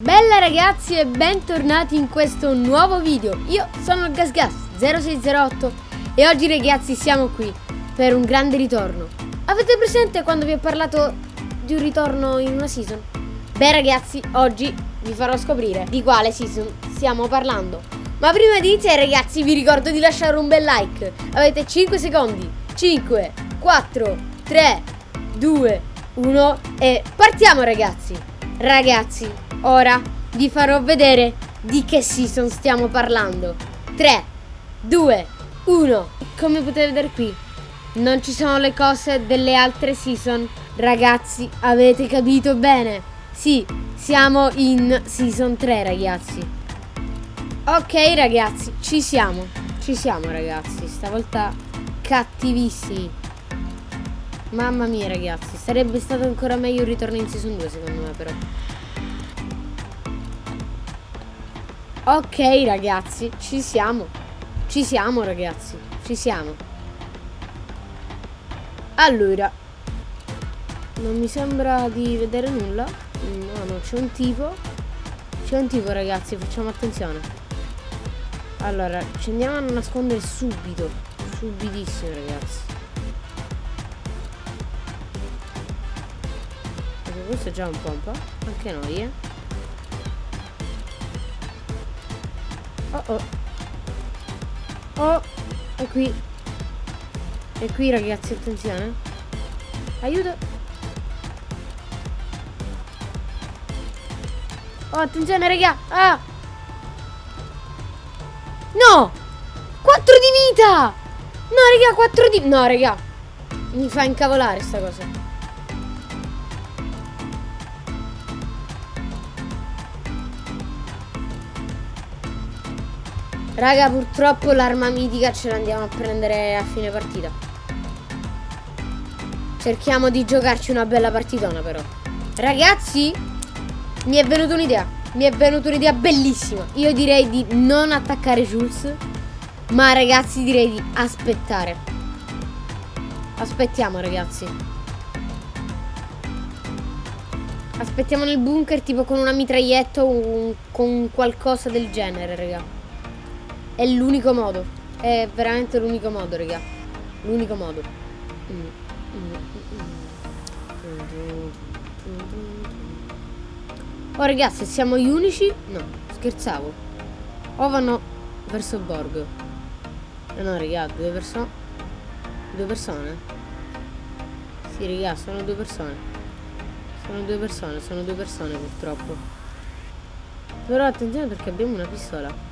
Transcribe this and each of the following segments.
Bella ragazzi e bentornati in questo nuovo video. Io sono il GasGas0608 E oggi ragazzi siamo qui per un grande ritorno. Avete presente quando vi ho parlato di un ritorno in una season? Beh ragazzi, oggi vi farò scoprire di quale season stiamo parlando. Ma prima di iniziare ragazzi vi ricordo di lasciare un bel like. Avete 5 secondi. 5, 4, 3, 2, 1 e partiamo ragazzi. Ragazzi Ora vi farò vedere di che season stiamo parlando. 3, 2, 1. Come potete vedere qui, non ci sono le cose delle altre season. Ragazzi, avete capito bene? Sì, siamo in season 3, ragazzi. Ok, ragazzi, ci siamo. Ci siamo, ragazzi. Stavolta cattivissimi. Mamma mia, ragazzi. Sarebbe stato ancora meglio un ritorno in season 2, secondo me, però. Ok ragazzi, ci siamo. Ci siamo ragazzi, ci siamo. Allora, non mi sembra di vedere nulla. No, no, c'è un tipo. C'è un tipo ragazzi, facciamo attenzione. Allora, ci andiamo a nascondere subito. Subitissimo ragazzi. Questo è già un pompa. Anche noi, eh. Oh oh. Oh, è qui. È qui ragazzi, attenzione. Aiuto. Oh, attenzione raga. Ah. No! 4 di vita! No, raga, 4 di... No, raga. Mi fa incavolare sta cosa. Raga, purtroppo l'arma mitica ce l'andiamo a prendere a fine partita. Cerchiamo di giocarci una bella partitona però. Ragazzi, mi è venuta un'idea. Mi è venuta un'idea bellissima. Io direi di non attaccare Jules. Ma ragazzi direi di aspettare. Aspettiamo ragazzi. Aspettiamo nel bunker tipo con una mitraglietta o con qualcosa del genere, raga. È l'unico modo. È veramente l'unico modo, raga. L'unico modo. Oh, raga, se siamo gli unici... No, scherzavo. O vanno verso Borgo. Eh no, raga, due persone... Due persone? Sì, raga, sono due persone. Sono due persone, sono due persone purtroppo. Però attenzione perché abbiamo una pistola.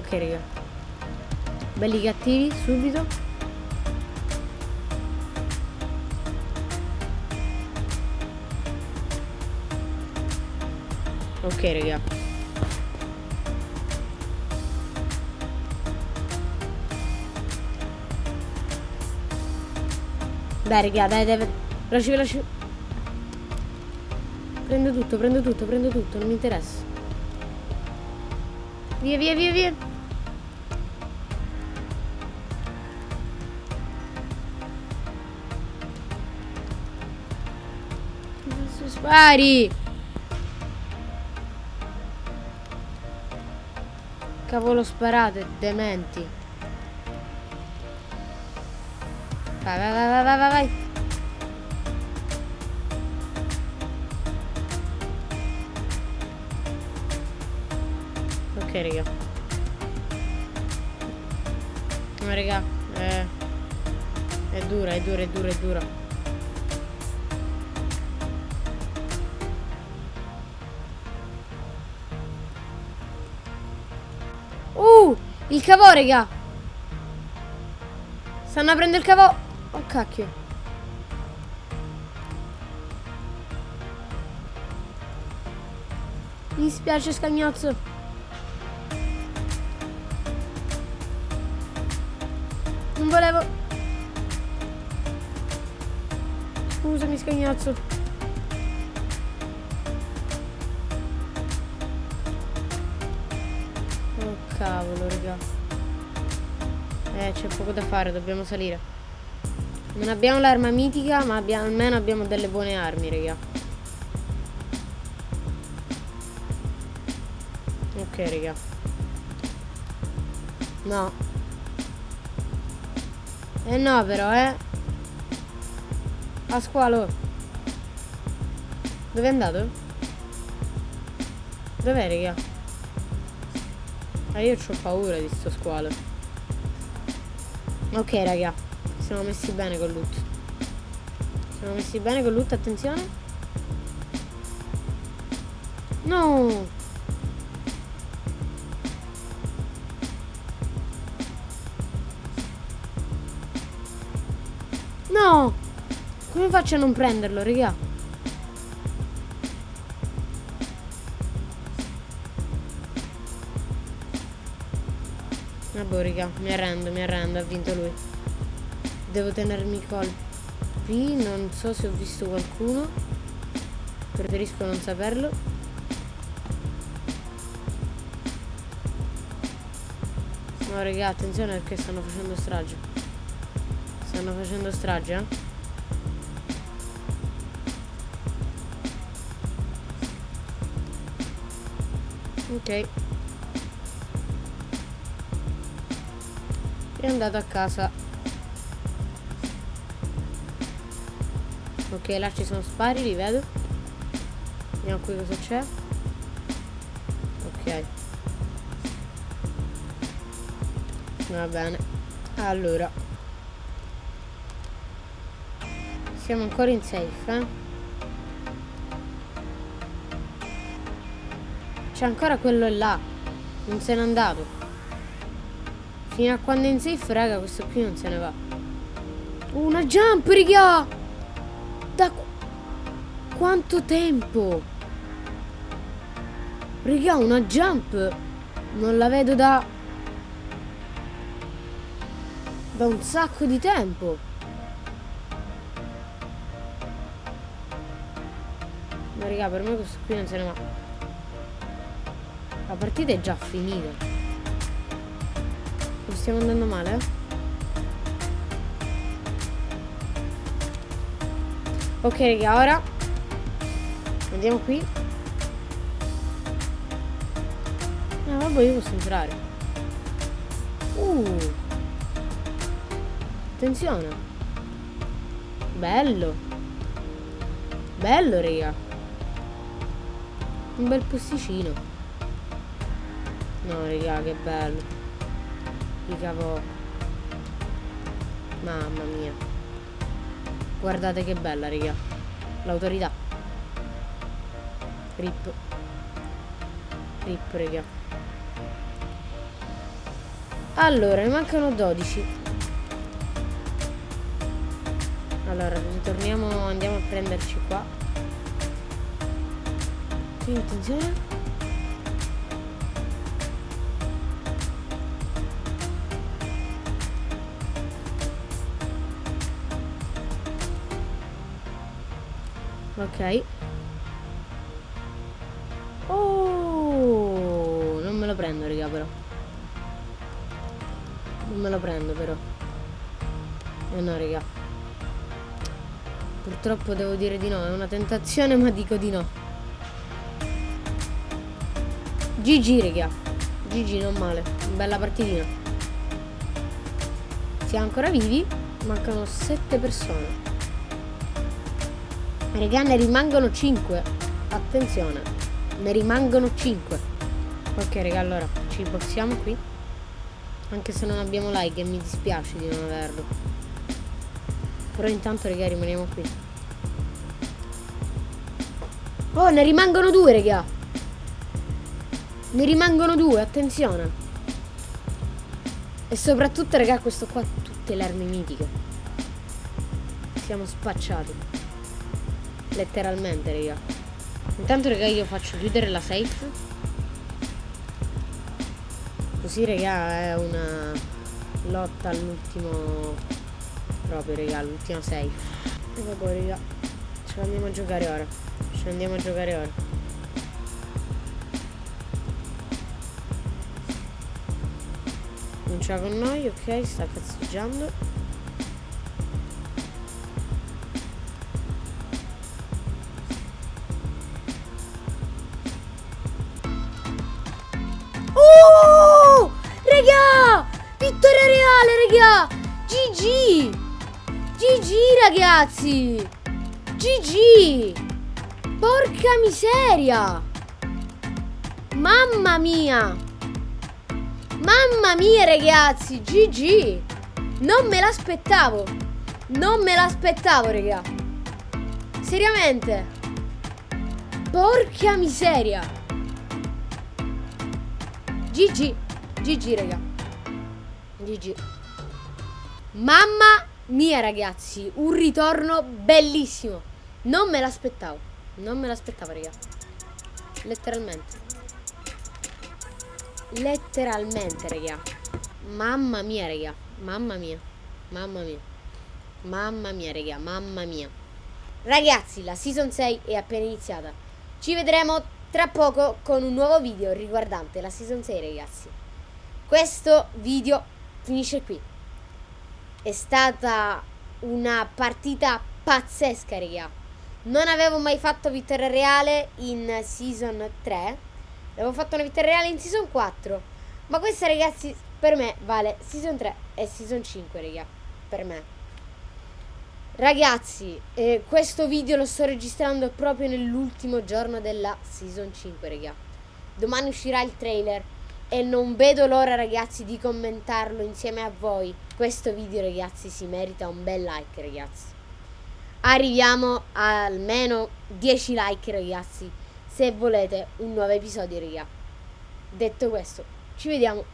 Ok raga. Belli cattivi subito. Ok raga. Dai raga dai dai Veloce veloce Prendo tutto prendo tutto prendo tutto Non mi interessa. Via via via via Spari! Cavolo sparate, dementi. Vai, vai, vai, vai, vai, vai. Ok, raga. No, raga. Eh. È dura, è dura, è dura, è dura. Il cavo, raga. Stanno aprendo il cavo. Oh, cacchio. Mi dispiace, scagnozzo. Non volevo... Scusami, scagnozzo. Eh, c'è poco da fare, dobbiamo salire. Non abbiamo l'arma mitica, ma abbiamo, almeno abbiamo delle buone armi, raga. Ok, raga. No. Eh no, però, eh. A squalo. Dove è andato? Dov'è, raga? Ah, io ho paura di sto squalo. Ok, raga. Siamo messi bene con loot. Siamo messi bene con loot, attenzione. No! No! Come faccio a non prenderlo, raga? Vabbè, raga, mi arrendo, mi arrendo, ha vinto lui. Devo tenermi colpi, non so se ho visto qualcuno. Preferisco non saperlo. No, raga, attenzione perché stanno facendo strage. Stanno facendo strage, eh? Ok. È andato a casa. Ok, là ci sono spari, li vedo. Vediamo qui cosa c'è. Ok. Va bene. Allora. Siamo ancora in safe, eh? C'è ancora quello là. Non se n'è andato. Fino a quando è in safe, raga, questo qui non se ne va. Una jump, raga! Da qu quanto tempo? Raga, una jump! Non la vedo da... Da un sacco di tempo. Ma raga, per me questo qui non se ne va. La partita è già finita. Stiamo andando male? Ok raga, ora andiamo qui. Ah vabbè io posso entrare. Uh. Attenzione. Bello. Bello raga. Un bel posticino. No raga che bello di cavo mamma mia. Guardate che bella raga. L'autorità. Rip. Rip raga. Allora ne mancano 12 allora ritorniamo andiamo a prenderci qua. Attenzione Ok. Oh, non me lo prendo, raga, però. Non me lo prendo, però. Eh no, raga. Purtroppo devo dire di no, è una tentazione, ma dico di no. GG, raga. GG, non male. Bella partitina. Siamo ancora vivi. Mancano 7 persone. Regà ne rimangono 5 Attenzione Ne rimangono 5 Ok raga allora ci boxiamo qui. Anche se non abbiamo like e mi dispiace di non averlo. Però intanto raga rimaniamo qui. Oh ne rimangono due raga. Ne rimangono due attenzione. E soprattutto raga questo qua Tutte le armi mitiche. Siamo spacciati Letteralmente, raga. Intanto, raga, io faccio chiudere la safe. Così, raga, è una lotta all'ultimo... Proprio, raga, all'ultima safe. E vabbè, raga. Ce l'andiamo a giocare ora. Ce l'andiamo a giocare ora. Non c'è con noi, ok, sta cazzeggiando. Reale, raga! GG! GG, ragazzi! GG! Porca miseria! Mamma mia! Mamma mia, ragazzi! GG! Non me l'aspettavo! Non me l'aspettavo, raga! Seriamente! Porca miseria! GG! GG, raga! GG! Mamma mia, ragazzi! Un ritorno bellissimo! Non me l'aspettavo! Non me l'aspettavo, raga! Letteralmente! Letteralmente, raga! Mamma mia, raga! Mamma mia! Mamma mia! Mamma mia, raga! Mamma mia! Ragazzi, la season 6 è appena iniziata. Ci vedremo tra poco con un nuovo video riguardante la season 6, ragazzi. Questo video finisce qui. È stata una partita pazzesca, raga. Non avevo mai fatto vittoria reale in season 3. Avevo fatto una vittoria reale in season 4. Ma questa, ragazzi, per me vale season 3 e season 5, raga. Per me. Ragazzi, eh, questo video lo sto registrando proprio nell'ultimo giorno della Season 5, raga. Domani uscirà il trailer e non vedo l'ora, ragazzi, di commentarlo insieme a voi. Questo video, ragazzi, si merita un bel like, ragazzi. Arriviamo a almeno 10 like, ragazzi, se volete un nuovo episodio, raga. Detto questo, ci vediamo